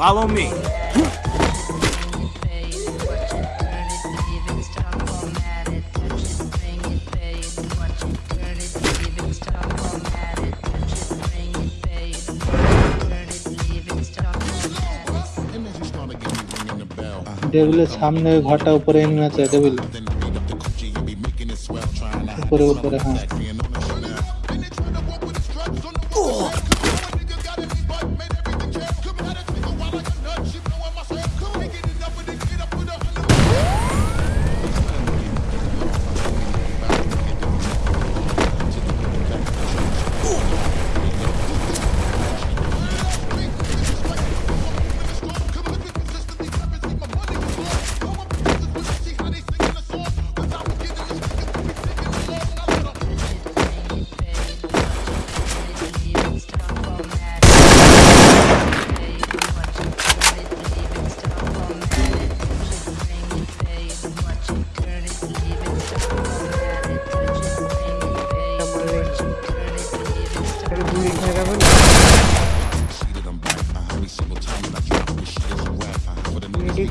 Follow me. টেবিলের সামনে ওই ঘরটা উপরে এনে আছে টেবিল উপরে উপরে হ্যাঁ রেডি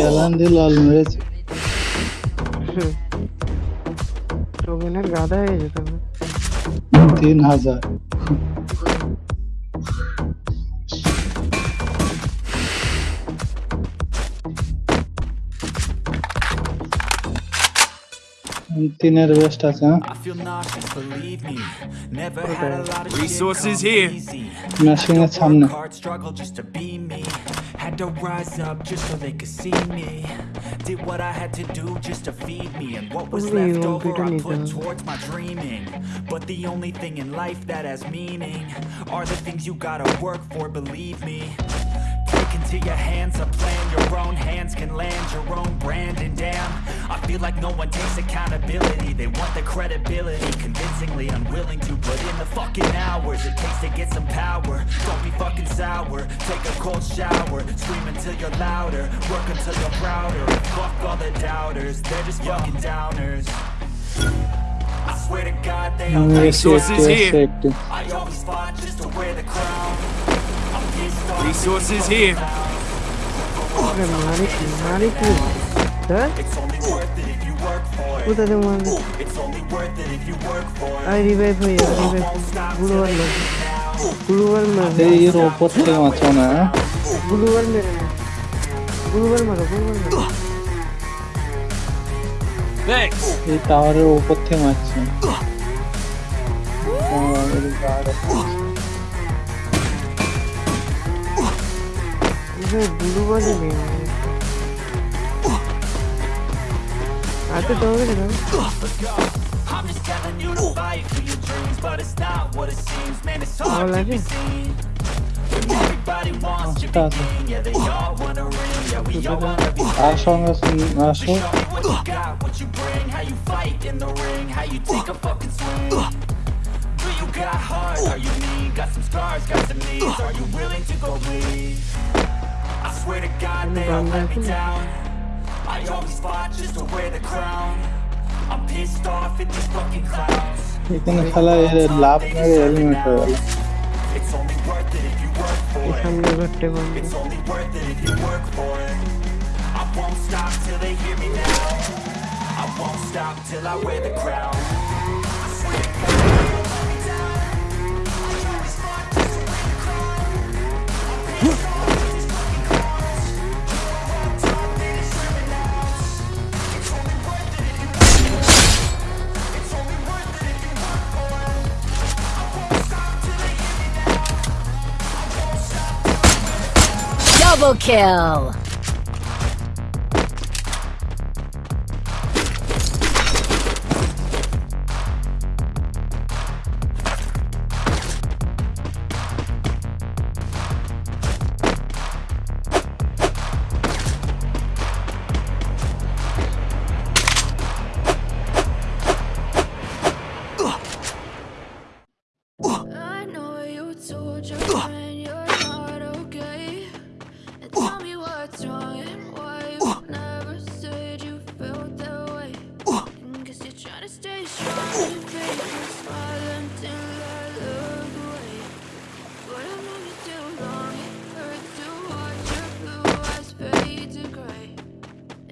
চ্যালেঞ্জ দিয়ে লাল মেরেছে। রবিনের গাধা হয়ে যেত তিন হাজার। a lot of resources here. মেশিনের সামনে Work hard, struggle just to be me. Had to rise up just so they could see me. Did what I had to do just to feed me. And what was Only left you, over, Peter I Nito. put towards my dreaming. But the only thing in life that has meaning are the things you gotta work for, believe me. Take into your hands a plan, your own hands can land your own brand. And damn, I feel like no one takes accountability. They want the credibility Convincingly unwilling to put in the fucking hours It takes to get some power. Don't be fucking sour. Take a cold shower. Scream until you're louder. Work until you're prouder. Fuck all the doubters. They're just fucking downers. I swear to God they all mm, Resources here. I always fought just to wear the crown. Resources here. Marico. 보다 등만 아 리베이브에요 리베이브 무르갈맨 무르갈맨 제이로 버텨 맞잖아 무르갈맨 무르갈맨아 무르갈맨 이 나를 오버테 맞지 어 이게 무르갈맨이야 At the door, you know. I'm just telling you to fight for your dreams, but it's not what it seems. Man, it's hard to be seen. Everybody wants to be king, yeah, they all want to ring, yeah, we all want to be king. Show me what you got, what you bring, how you fight in the ring, how you take a fucking swing. Do you got heart, are you mean, got some scars, got some needs, are you willing to go bleed? I swear to God, they all let me down. I always fought just to wear the crown. I'm pissed off at these fucking clowns. এখানে খেলা এর লাভ মেরে element হয়ে গেল It's only worth it if you work for এই it. সামনে ঘরটে বন্ধ It's only worth it if you work for it. I won't stop till they hear me now. I won't stop till I wear the crown. Kill! What's wrong and why you never said you felt that way. And guess you're trying to stay strong. And fake a smile until I look away. But I've known you too long, it hurts to watch your blue eyes fade to gray.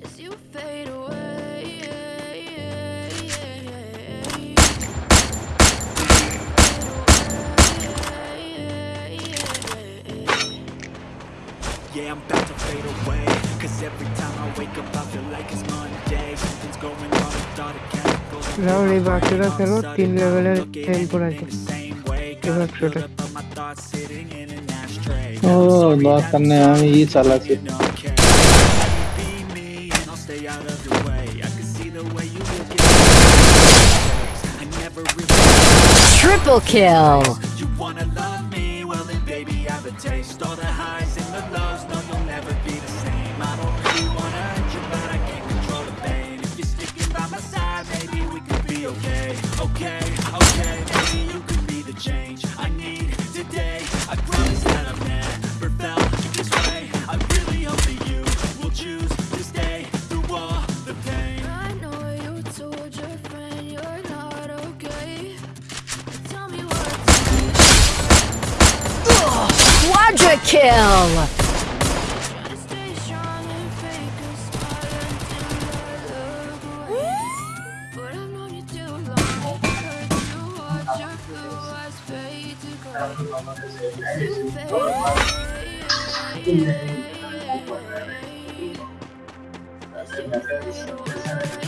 As you fade away. Yeah, I'm about to fade away Cause every time I wake up I feel like it's Monday Something's going wrong with all the chemicals Rahul এই বাচ্চাটা খেলো তিন লেভেলের টেম্পোর আছে এবার ছোটো। ও দরকার নেই আমি ই চালাচ্ছি Triple kill! You wanna love me? Well then baby I have a taste All the highs and the lows, Okay to gray. You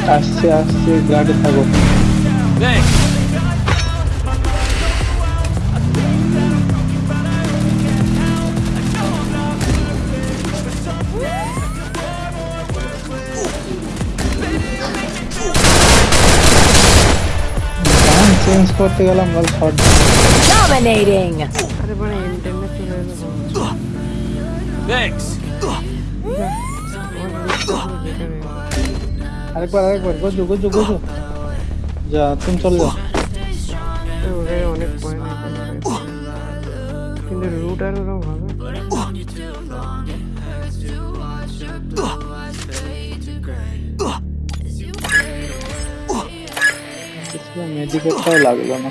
fade away. As you fade away. আসছে আসছে গাড়ি থাকো চেঞ্জ করতে গেলাম বল শর্ট Dominating! আরে মানে internet চলে এলো Thanks. আরেকবার আরেকবার গজু গজু গজু যা তুমি চলে যাও ওটাই অনেক পয়েন্ট কিন্তু রুট আর ওরকম হবে মেডিকেটটাও লাগলো না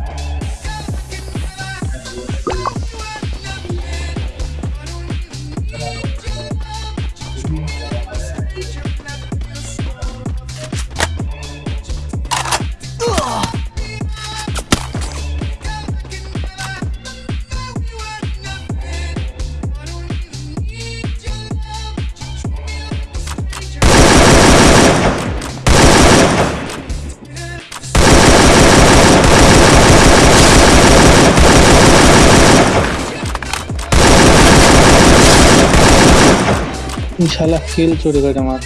শালা কিল চুরি করে আমার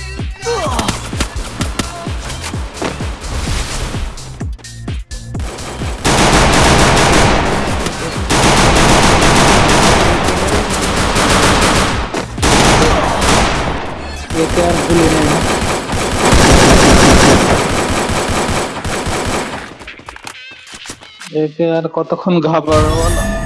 আর ভুলে নেই। একে আর কতক্ষণ ঘাবড়াবো বলো?